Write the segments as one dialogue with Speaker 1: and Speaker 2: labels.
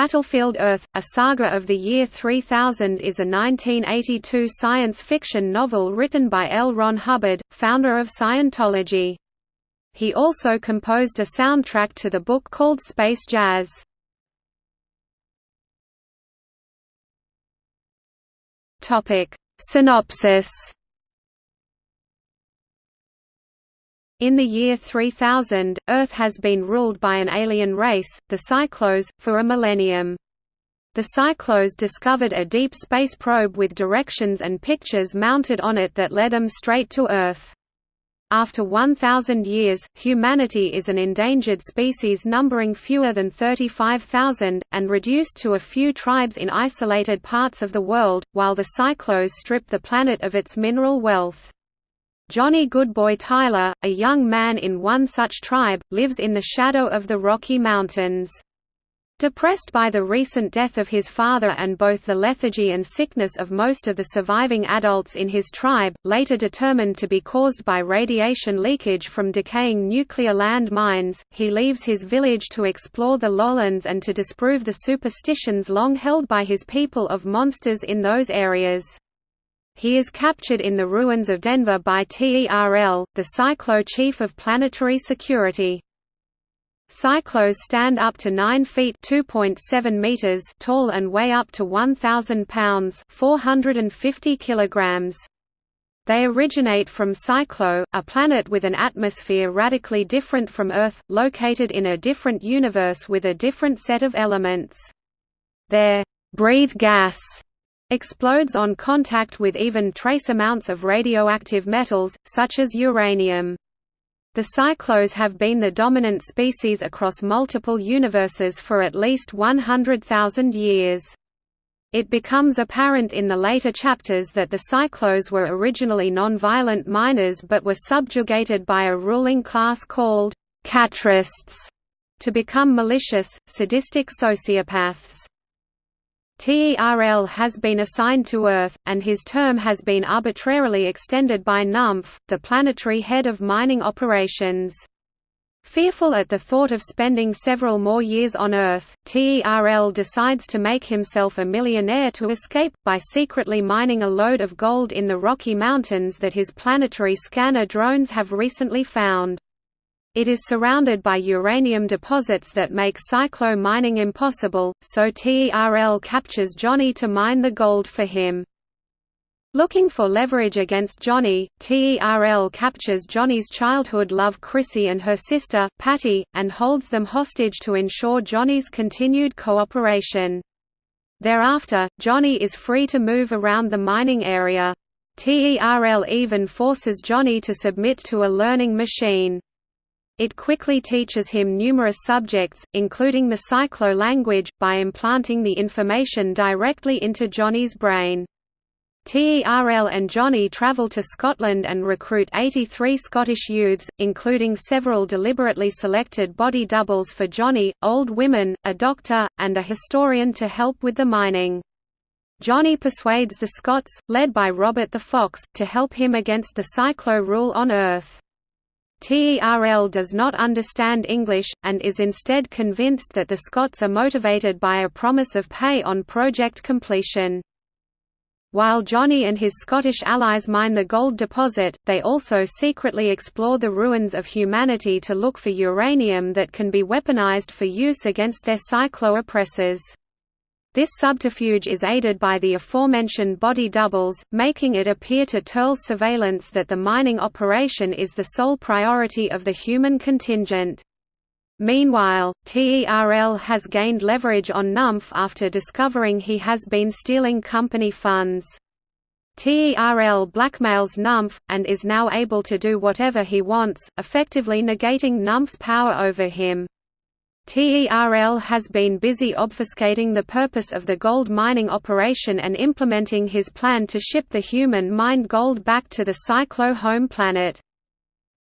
Speaker 1: Battlefield Earth, A Saga of the Year 3000 is a 1982 science fiction novel written by L. Ron Hubbard, founder of Scientology. He also composed a soundtrack to the book called Space Jazz. Synopsis In the year 3000, Earth has been ruled by an alien race, the Psychlos, for a millennium. The Psychlos discovered a deep space probe with directions and pictures mounted on it that led them straight to Earth. After 1,000 years, humanity is an endangered species numbering fewer than 35,000, and reduced to a few tribes in isolated parts of the world, while the Psychlos strip the planet of its mineral wealth. Johnny Goodboy Tyler, a young man in one such tribe, lives in the shadow of the Rocky Mountains. Depressed by the recent death of his father and both the lethargy and sickness of most of the surviving adults in his tribe, later determined to be caused by radiation leakage from decaying nuclear land mines, he leaves his village to explore the lowlands and to disprove the superstitions long held by his people of monsters in those areas. He is captured in the ruins of Denver by TERL, the Psychlo chief of planetary security. Psychlos stand up to 9 feet (2.7 meters) tall and weigh up to 1000 pounds (450 kilograms). They originate from Psychlo, a planet with an atmosphere radically different from Earth, located in a different universe with a different set of elements. Their breathe gas explodes on contact with even trace amounts of radioactive metals, such as uranium. The psychlos have been the dominant species across multiple universes for at least 100,000 years. It becomes apparent in the later chapters that the Psychlos were originally non-violent miners but were subjugated by a ruling class called «catrists» to become malicious, sadistic sociopaths. TERL has been assigned to Earth, and his term has been arbitrarily extended by Numph, the planetary head of mining operations. Fearful at the thought of spending several more years on Earth, TERL decides to make himself a millionaire to escape, by secretly mining a load of gold in the Rocky Mountains that his planetary scanner drones have recently found. It is surrounded by uranium deposits that make Psychlo mining impossible, so TERL captures Johnny to mine the gold for him. Looking for leverage against Johnny, TERL captures Johnny's childhood love Chrissy and her sister, Patty, and holds them hostage to ensure Johnny's continued cooperation. Thereafter, Johnny is free to move around the mining area. TERL even forces Johnny to submit to a learning machine. It quickly teaches him numerous subjects, including the psychlo language, by implanting the information directly into Johnny's brain. TERL and Johnny travel to Scotland and recruit 83 Scottish youths, including several deliberately selected body doubles for Johnny, old women, a doctor, and a historian to help with the mining. Johnny persuades the Scots, led by Robert the Fox, to help him against the psychlo rule on Earth. TERL does not understand English, and is instead convinced that the Scots are motivated by a promise of pay on project completion. While Johnny and his Scottish allies mine the gold deposit, they also secretly explore the ruins of humanity to look for uranium that can be weaponized for use against their Psychlo oppressors. This subterfuge is aided by the aforementioned body doubles, making it appear to TERL's surveillance that the mining operation is the sole priority of the human contingent. Meanwhile, TERL has gained leverage on Numph after discovering he has been stealing company funds. TERL blackmails Numph, and is now able to do whatever he wants, effectively negating Numph's power over him. TERL has been busy obfuscating the purpose of the gold mining operation and implementing his plan to ship the human-mined gold back to the Psychlo home planet.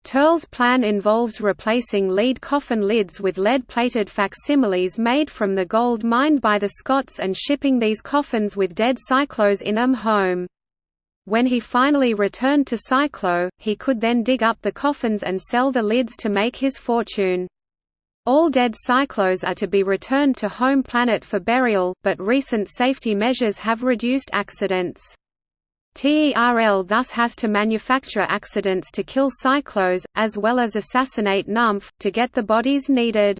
Speaker 1: TERL's plan involves replacing lead coffin lids with lead-plated facsimiles made from the gold mined by the Scots and shipping these coffins with dead Psychlos in them home. When he finally returned to Psychlo, he could then dig up the coffins and sell the lids to make his fortune. All dead psychlos are to be returned to home planet for burial, but recent safety measures have reduced accidents. TERL thus has to manufacture accidents to kill psychlos, as well as assassinate Numph, to get the bodies needed.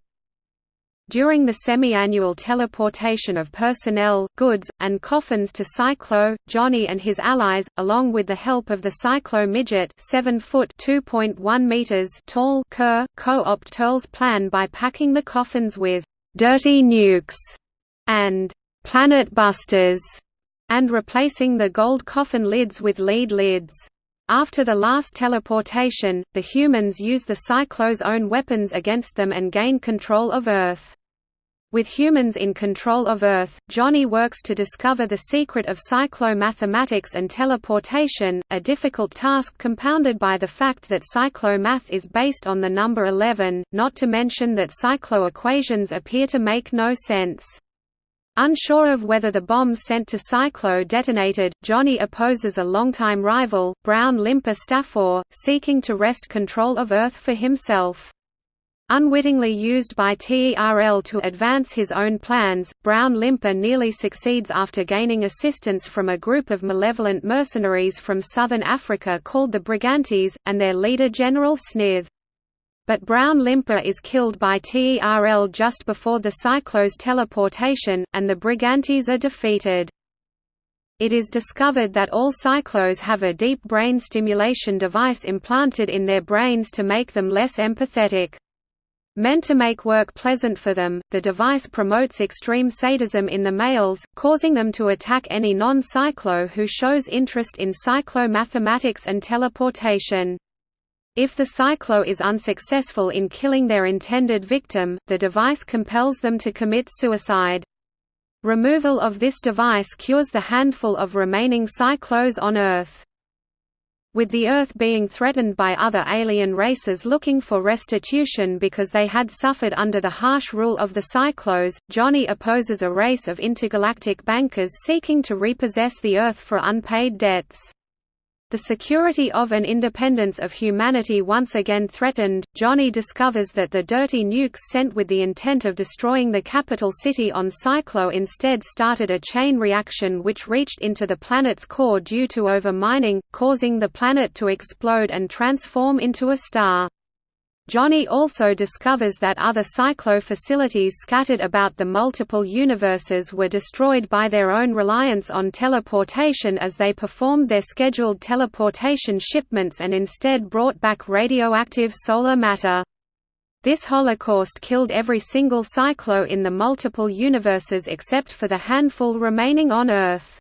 Speaker 1: During the semi-annual teleportation of personnel, goods, and coffins to Psychlo, Johnny and his allies, along with the help of the Psychlo midget 7 foot (2.1 meters) tall Kerr, co-opt Terl's plan by packing the coffins with «dirty nukes» and «planet busters» and replacing the gold coffin lids with lead lids. After the last teleportation, the humans use the Psychlo's own weapons against them and gain control of Earth. With humans in control of Earth, Johnny works to discover the secret of psychlo-mathematics and teleportation, a difficult task compounded by the fact that psychlo-math is based on the number 11, not to mention that psychlo-equations appear to make no sense. Unsure of whether the bombs sent to Psychlo detonated, Johnny opposes a longtime rival, Brown Limper Staffor, seeking to wrest control of Earth for himself. Unwittingly used by TERL to advance his own plans, Brown Limper nearly succeeds after gaining assistance from a group of malevolent mercenaries from southern Africa called the Brigantes, and their leader General Snith. But Brown Limper is killed by TERL just before the Psychlo's teleportation, and the Brigantes are defeated. It is discovered that all Psychlos have a deep brain stimulation device implanted in their brains to make them less empathetic. Meant to make work pleasant for them, the device promotes extreme sadism in the males, causing them to attack any non-psychlo who shows interest in psychlo-mathematics and teleportation. If the psychlo is unsuccessful in killing their intended victim, the device compels them to commit suicide. Removal of this device cures the handful of remaining psychlos on Earth. With the Earth being threatened by other alien races looking for restitution because they had suffered under the harsh rule of the Psychlos, Johnny opposes a race of intergalactic bankers seeking to repossess the Earth for unpaid debts. The security of and independence of humanity once again threatened, Johnny discovers that the dirty nukes sent with the intent of destroying the capital city on Psychlo instead started a chain reaction which reached into the planet's core due to over-mining, causing the planet to explode and transform into a star. Johnny also discovers that other Psychlo facilities scattered about the multiple universes were destroyed by their own reliance on teleportation as they performed their scheduled teleportation shipments and instead brought back radioactive solar matter. This holocaust killed every single Psychlo in the multiple universes except for the handful remaining on Earth.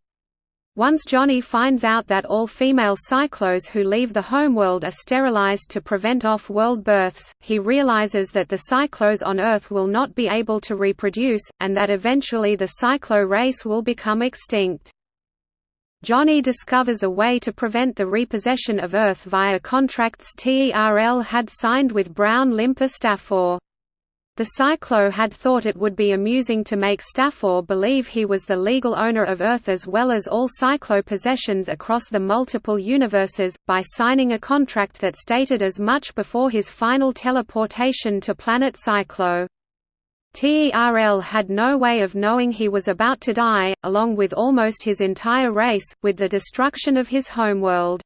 Speaker 1: Once Johnny finds out that all female psychlos who leave the homeworld are sterilized to prevent off-world births, he realizes that the psychlos on Earth will not be able to reproduce, and that eventually the psychlo race will become extinct. Johnny discovers a way to prevent the repossession of Earth via contracts TERL had signed with Brown Limper. The Psychlo had thought it would be amusing to make Staffor believe he was the legal owner of Earth as well as all Psychlo possessions across the multiple universes, by signing a contract that stated as much before his final teleportation to planet Psychlo. TERL had no way of knowing he was about to die, along with almost his entire race, with the destruction of his homeworld.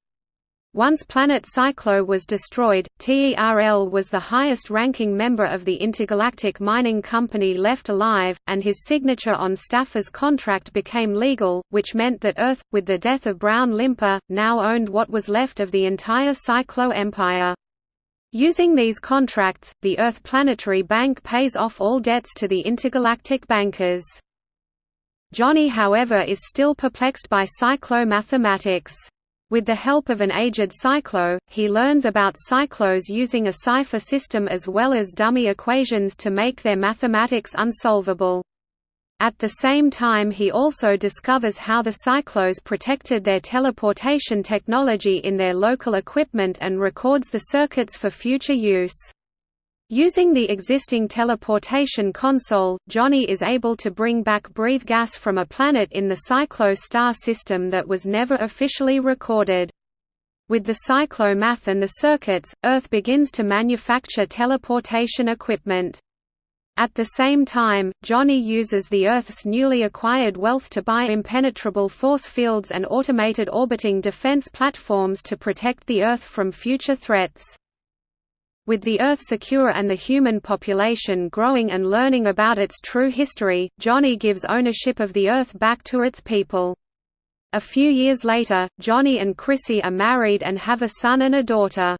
Speaker 1: Once Planet Psychlo was destroyed, TERL was the highest-ranking member of the intergalactic mining company left alive, and his signature on Staffor's contract became legal, which meant that Earth, with the death of Brown Limper, now owned what was left of the entire Psychlo empire. Using these contracts, the Earth Planetary Bank pays off all debts to the intergalactic bankers. Johnny however is still perplexed by psychlo mathematics. With the help of an aged psychlo, he learns about psychlos using a cipher system as well as dummy equations to make their mathematics unsolvable. At the same time he also discovers how the psychlos protected their teleportation technology in their local equipment and records the circuits for future use. Using the existing teleportation console, Johnny is able to bring back breathe gas from a planet in the Psychlo star system that was never officially recorded. With the Psychlo math and the circuits, Earth begins to manufacture teleportation equipment. At the same time, Johnny uses the Earth's newly acquired wealth to buy impenetrable force fields and automated orbiting defense platforms to protect the Earth from future threats. With the Earth secure and the human population growing and learning about its true history, Johnny gives ownership of the Earth back to its people. A few years later, Johnny and Chrissy are married and have a son and a daughter.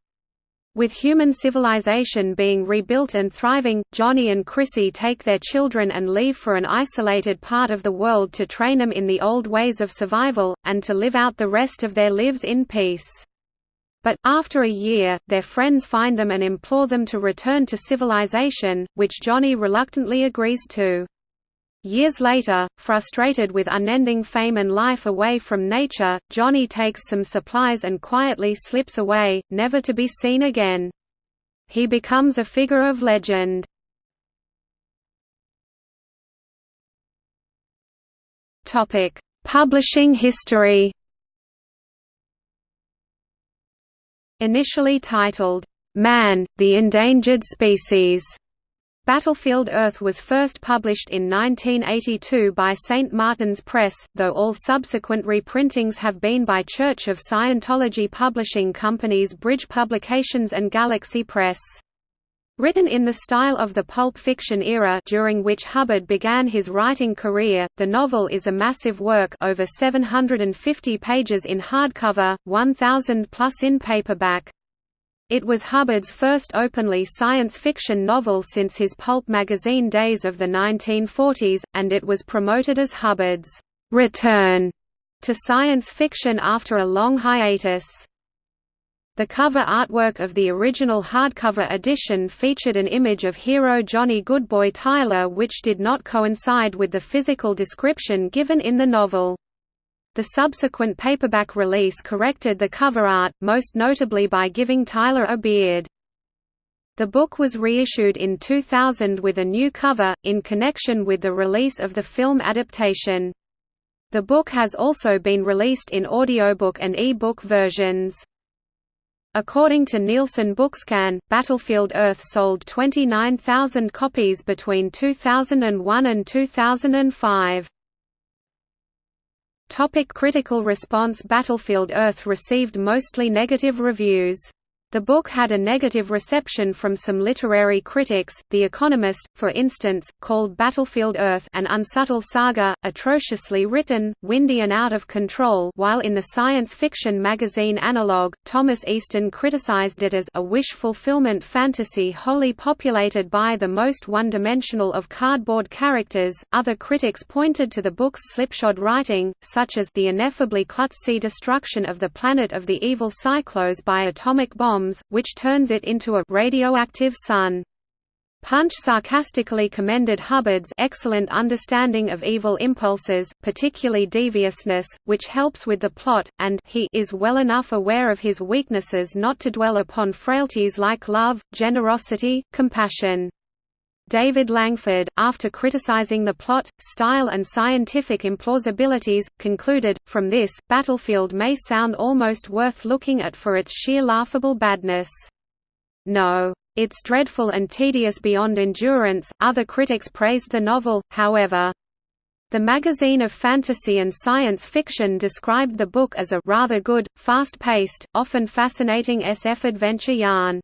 Speaker 1: With human civilization being rebuilt and thriving, Johnny and Chrissy take their children and leave for an isolated part of the world to train them in the old ways of survival, and to live out the rest of their lives in peace. But, after a year, their friends find them and implore them to return to civilization, which Johnny reluctantly agrees to. Years later, frustrated with unending fame and life away from nature, Johnny takes some supplies and quietly slips away, never to be seen again. He becomes a figure of legend. Publishing history Initially titled, "'Man, the Endangered Species' Battlefield Earth was first published in 1982 by St. Martin's Press, though all subsequent reprintings have been by Church of Scientology publishing companies Bridge Publications and Galaxy Press. Written in the style of the pulp fiction era during which Hubbard began his writing career, the novel is a massive work over 750 pages in hardcover, 1,000 plus in paperback. It was Hubbard's first openly science fiction novel since his pulp magazine days of the 1940s, and it was promoted as Hubbard's return to science fiction after a long hiatus. The cover artwork of the original hardcover edition featured an image of hero Johnny Goodboy Tyler which did not coincide with the physical description given in the novel. The subsequent paperback release corrected the cover art, most notably by giving Tyler a beard. The book was reissued in 2000 with a new cover, in connection with the release of the film adaptation. The book has also been released in audiobook and e-book versions. According to Nielsen Bookscan, Battlefield Earth sold 29,000 copies between 2001 and 2005. Topic critical response Battlefield Earth received mostly negative reviews. The book had a negative reception from some literary critics. The Economist, for instance, called Battlefield Earth an unsubtle saga, atrociously written, windy and out of control, while in the science fiction magazine Analog, Thomas Easton criticized it as a wish fulfillment fantasy wholly populated by the most one-dimensional of cardboard characters. Other critics pointed to the book's slipshod writing, such as the ineffably klutzy destruction of the planet of the evil Psychlos by atomic bomb bombs, which turns it into a radioactive sun. Punch sarcastically commended Hubbard's excellent understanding of evil impulses, particularly deviousness, which helps with the plot, and he is well enough aware of his weaknesses not to dwell upon frailties like love, generosity, compassion. David Langford, after criticizing the plot, style and scientific implausibilities, concluded, from this, Battlefield may sound almost worth looking at for its sheer laughable badness. No. It's dreadful and tedious beyond endurance. Other critics praised the novel, however. The magazine of fantasy and science fiction described the book as a rather good, fast-paced, often fascinating SF adventure yarn.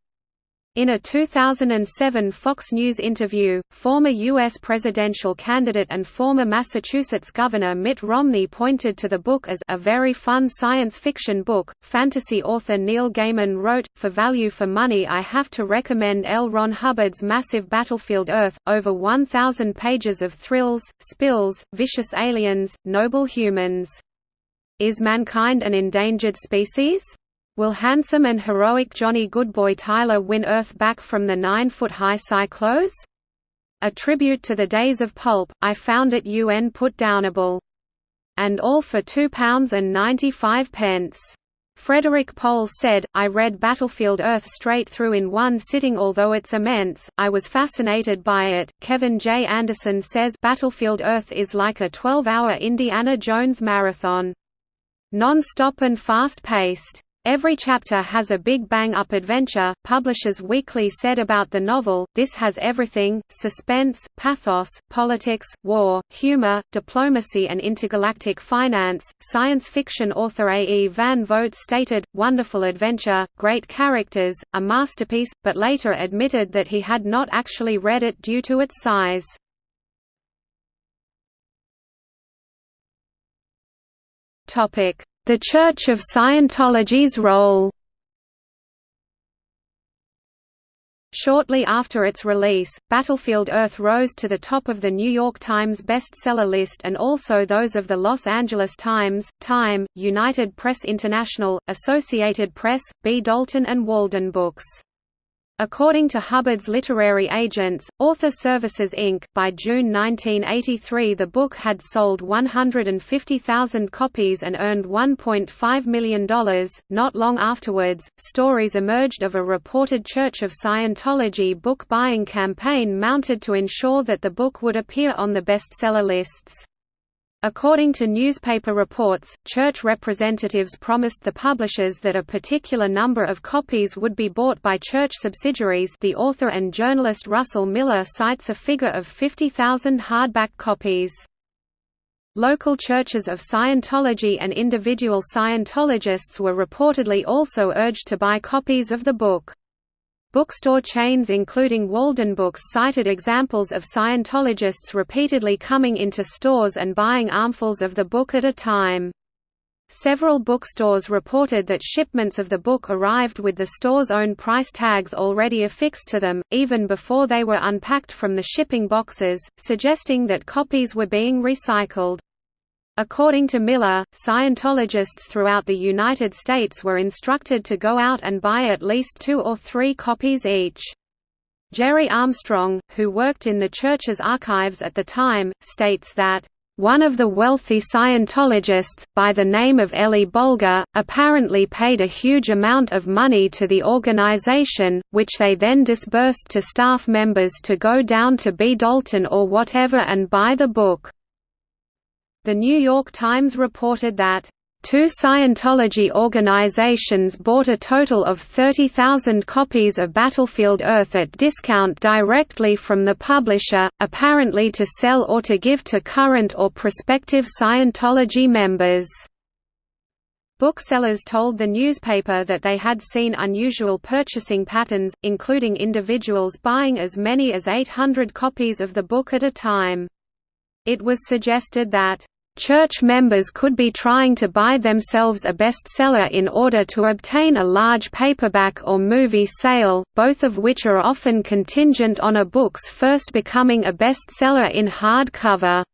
Speaker 1: In a 2007 Fox News interview, former U.S. presidential candidate and former Massachusetts Governor Mitt Romney pointed to the book as a very fun science fiction book. Fantasy author Neil Gaiman wrote, For value for money, I have to recommend L. Ron Hubbard's massive Battlefield Earth, over 1,000 pages of thrills, spills, vicious aliens, noble humans. Is mankind an endangered species? Will handsome and heroic Johnny Goodboy Tyler win Earth back from the nine-foot-high Psychlos? A tribute to the days of pulp, I found it UN put downable. And all for £2.95. Frederik Pohl said, I read Battlefield Earth straight through in one sitting although it's immense, I was fascinated by it. Kevin J. Anderson says Battlefield Earth is like a 12-hour Indiana Jones marathon. Non-stop and fast-paced. Every chapter has a big bang-up adventure, Publishers Weekly said about the novel, this has everything, suspense, pathos, politics, war, humor, diplomacy and intergalactic finance. Science fiction author A. E. Van Vogt stated, wonderful adventure, great characters, a masterpiece, but later admitted that he had not actually read it due to its size. The Church of Scientology's role Shortly after its release, Battlefield Earth rose to the top of the New York Times bestseller list and also those of the Los Angeles Times, Time, United Press International, Associated Press, B. Dalton and Walden Books. According to Hubbard's literary agents, Author Services Inc., by June 1983 the book had sold 150,000 copies and earned $1.5 million. Not long afterwards, stories emerged of a reported Church of Scientology book buying campaign mounted to ensure that the book would appear on the bestseller lists. According to newspaper reports, church representatives promised the publishers that a particular number of copies would be bought by church subsidiaries the author and journalist Russell Miller cites a figure of 50,000 hardback copies. Local churches of Scientology and individual Scientologists were reportedly also urged to buy copies of the book. Bookstore chains including Walden Books cited examples of Scientologists repeatedly coming into stores and buying armfuls of the book at a time. Several bookstores reported that shipments of the book arrived with the store's own price tags already affixed to them, even before they were unpacked from the shipping boxes, suggesting that copies were being recycled. According to Miller, Scientologists throughout the United States were instructed to go out and buy at least two or three copies each. Gerry Armstrong, who worked in the church's archives at the time, states that, "...one of the wealthy Scientologists, by the name of Eli Bolger, apparently paid a huge amount of money to the organization, which they then disbursed to staff members to go down to B. Dalton or whatever and buy the book." The New York Times reported that Two Scientology organizations bought a total of 30,000 copies of Battlefield Earth at discount directly from the publisher, apparently to sell or to give to current or prospective Scientology members. Booksellers told the newspaper that they had seen unusual purchasing patterns, including individuals buying as many as 800 copies of the book at a time. It was suggested that Church members could be trying to buy themselves a bestseller in order to obtain a large paperback or movie sale, both of which are often contingent on a book's first becoming a bestseller in hardcover.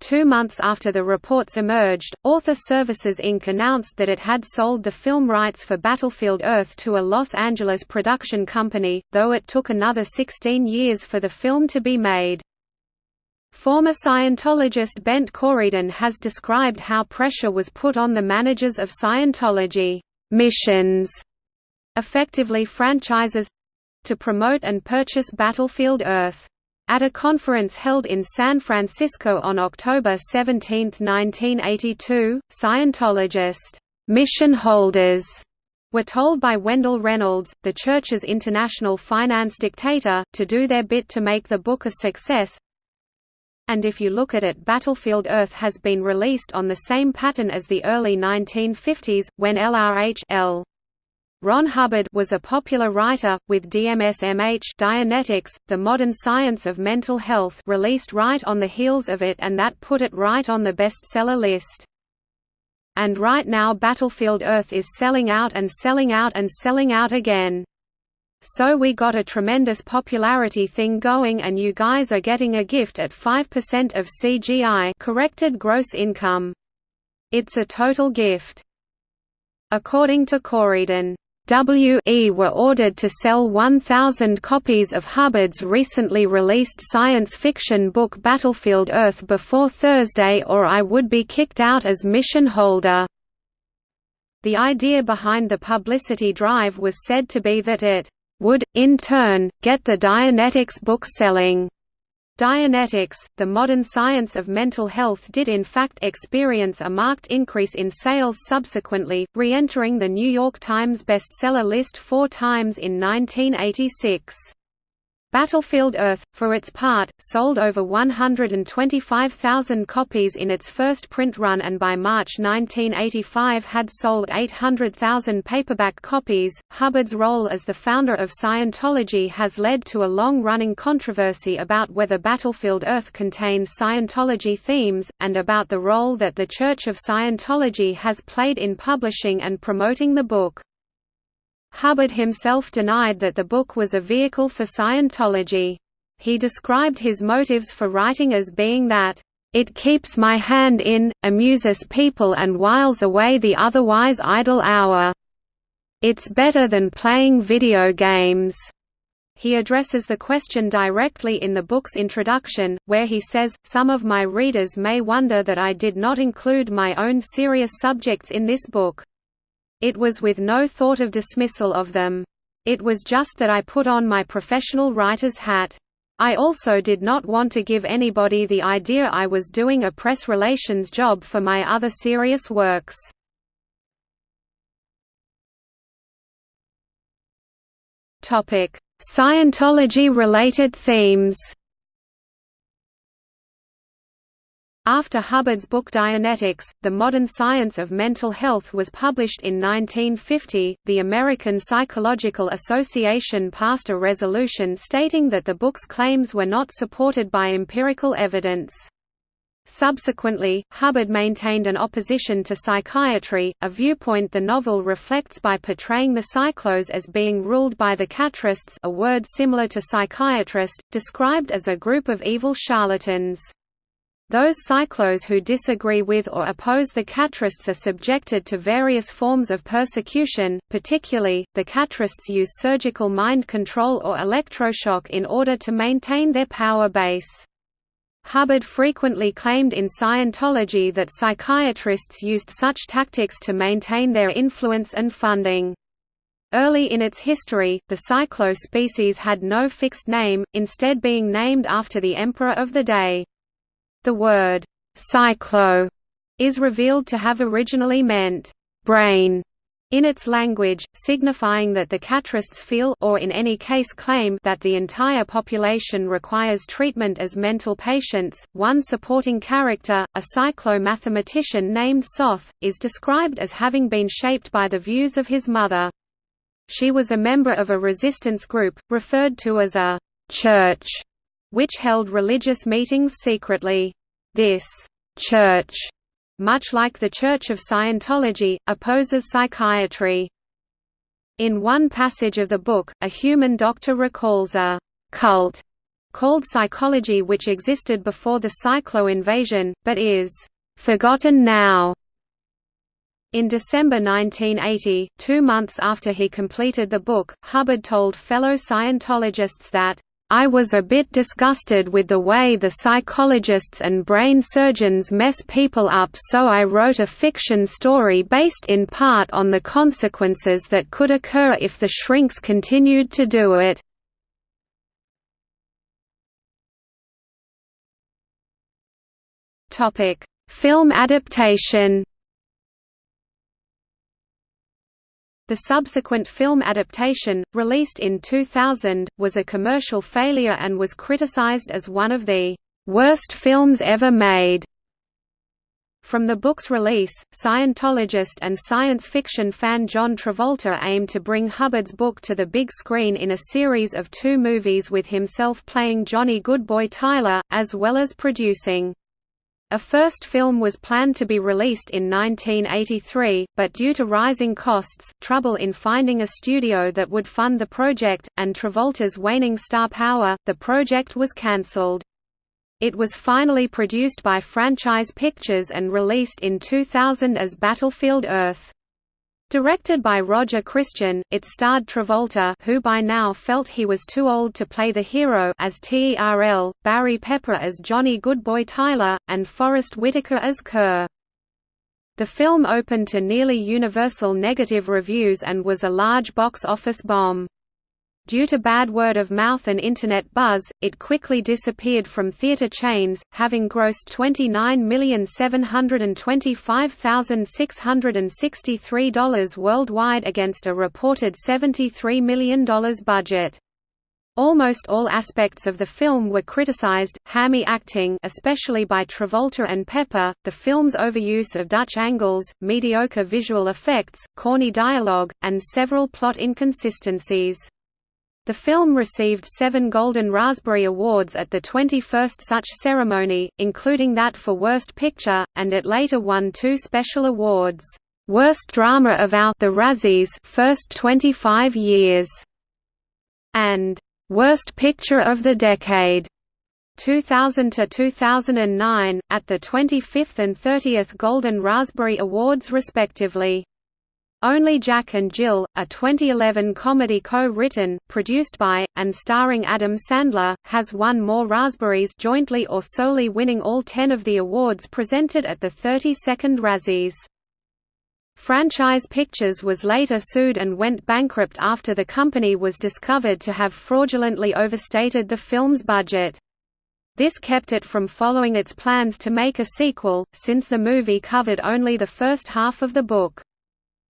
Speaker 1: Two months after the reports emerged, Author Services Inc. announced that it had sold the film rights for Battlefield Earth to a Los Angeles production company, though it took another 16 years for the film to be made. Former Scientologist Bent Corydon has described how pressure was put on the managers of Scientology missions, effectively franchises, to promote and purchase Battlefield Earth. At a conference held in San Francisco on October 17, 1982, Scientologist mission holders were told by Wendell Reynolds, the church's international finance dictator, to do their bit to make the book a success, and if you look at it Battlefield Earth has been released on the same pattern as the early 1950s, when LRH L. Ron Hubbard was a popular writer, with DMSMH Dianetics, the modern science of mental health released right on the heels of it and that put it right on the bestseller list. And right now Battlefield Earth is selling out and selling out and selling out again. So we got a tremendous popularity thing going and you guys are getting a gift at 5% of CGI corrected gross income. It's a total gift. According to Corydon, WE were ordered to sell 1,000 copies of Hubbard's recently released science fiction book Battlefield Earth before Thursday or I would be kicked out as mission holder. The idea behind the publicity drive was said to be that it would, in turn, get the Dianetics book selling. Dianetics, the modern science of mental health did in fact experience a marked increase in sales subsequently, re-entering the New York Times bestseller list four times in 1986. Battlefield Earth, for its part, sold over 125,000 copies in its first print run and by March 1985 had sold 800,000 paperback copies. Hubbard's role as the founder of Scientology has led to a long running controversy about whether Battlefield Earth contains Scientology themes, and about the role that the Church of Scientology has played in publishing and promoting the book. Hubbard himself denied that the book was a vehicle for Scientology. He described his motives for writing as being that, "...it keeps my hand in, amuses people and whiles away the otherwise idle hour. It's better than playing video games." He addresses the question directly in the book's introduction, where he says, Some of my readers may wonder that I did not include my own serious subjects in this book. It was with no thought of dismissal of them. It was just that I put on my professional writer's hat. I also did not want to give anybody the idea I was doing a press relations job for my other serious works. Scientology-related themes After Hubbard's book Dianetics, The Modern Science of Mental Health was published in 1950, the American Psychological Association passed a resolution stating that the book's claims were not supported by empirical evidence. Subsequently, Hubbard maintained an opposition to psychiatry, a viewpoint the novel reflects by portraying the psychlos as being ruled by the catrists a word similar to psychiatrist, described as a group of evil charlatans. Those psychlos who disagree with or oppose the catrists are subjected to various forms of persecution, particularly, the catrists use surgical mind control or electroshock in order to maintain their power base. Hubbard frequently claimed in Scientology that psychiatrists used such tactics to maintain their influence and funding. Early in its history, the psychlo species had no fixed name, instead being named after the emperor of the day. The word «psychlo» is revealed to have originally meant «brain» in its language, signifying that the catrists feel or in any case claim that the entire population requires treatment as mental patients. One supporting character, a psychlo-mathematician named Soth, is described as having been shaped by the views of his mother. She was a member of a resistance group, referred to as a «church», which held religious meetings secretly. This «church», much like the Church of Scientology, opposes psychiatry. In one passage of the book, a human doctor recalls a «cult» called psychology which existed before the psychlo invasion, but is «forgotten now». In December 1980, two months after he completed the book, Hubbard told fellow Scientologists that I was a bit disgusted with the way the psychologists and brain surgeons mess people up so I wrote a fiction story based in part on the consequences that could occur if the shrinks continued to do it. Film adaptation The subsequent film adaptation, released in 2000, was a commercial failure and was criticized as one of the worst films ever made. From the book's release, Scientologist and science fiction fan John Travolta aimed to bring Hubbard's book to the big screen in a series of two movies with himself playing Johnny Goodboy Tyler, as well as producing a first film was planned to be released in 1983, but due to rising costs, trouble in finding a studio that would fund the project, and Travolta's waning star power, the project was cancelled. It was finally produced by Franchise Pictures and released in 2000 as Battlefield Earth. Directed by Roger Christian, it starred Travolta who by now felt he was too old to play the hero as Terl, Barry Pepper as Johnny Goodboy Tyler, and Forest Whitaker as Kerr. The film opened to nearly universal negative reviews and was a large box office bomb. Due to bad word of mouth and Internet buzz, it quickly disappeared from theater chains, having grossed $29,725,663 worldwide against a reported $73 million budget. Almost all aspects of the film were criticized, hammy acting especially by Travolta and Pepper, the film's overuse of Dutch angles, mediocre visual effects, corny dialogue, and several plot inconsistencies. The film received seven Golden Raspberry Awards at the 21st such ceremony, including that for Worst Picture, and it later won two special awards, Worst Drama of Our the Razzies first 25 years, and Worst Picture of the Decade 2000 to 2009 at the 25th and 30th Golden Raspberry Awards respectively. Only Jack and Jill, a 2011 comedy co-written, produced by, and starring Adam Sandler, has won more Raspberries jointly or solely winning all ten of the awards presented at the 32nd Razzies. Franchise Pictures was later sued and went bankrupt after the company was discovered to have fraudulently overstated the film's budget. This kept it from following its plans to make a sequel, since the movie covered only the first half of the book.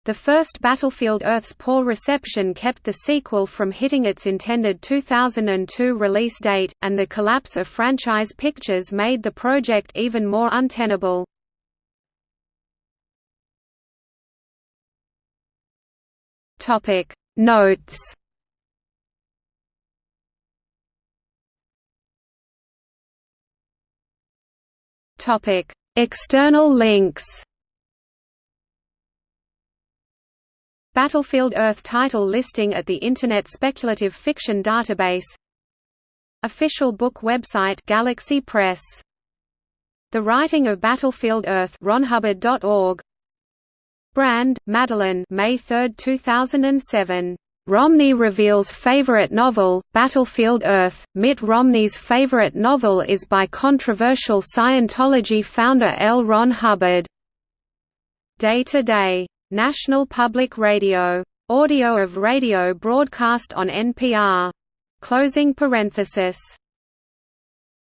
Speaker 1: The first Battlefield Earth's poor reception kept the sequel from hitting its intended 2002 release date, and the collapse of franchise pictures made the project even more untenable. Topic Notes Topic External links Battlefield Earth title listing at the Internet Speculative Fiction Database Official book website Galaxy Press The Writing of Battlefield Earth ronhubbard.org Brand, Madeleine May 3, 2007. Romney reveals favorite novel, Battlefield Earth. Mitt Romney's favorite novel is by controversial Scientology founder L. Ron Hubbard. Day to Day National Public Radio. Audio of radio broadcast on NPR. Closing parenthesis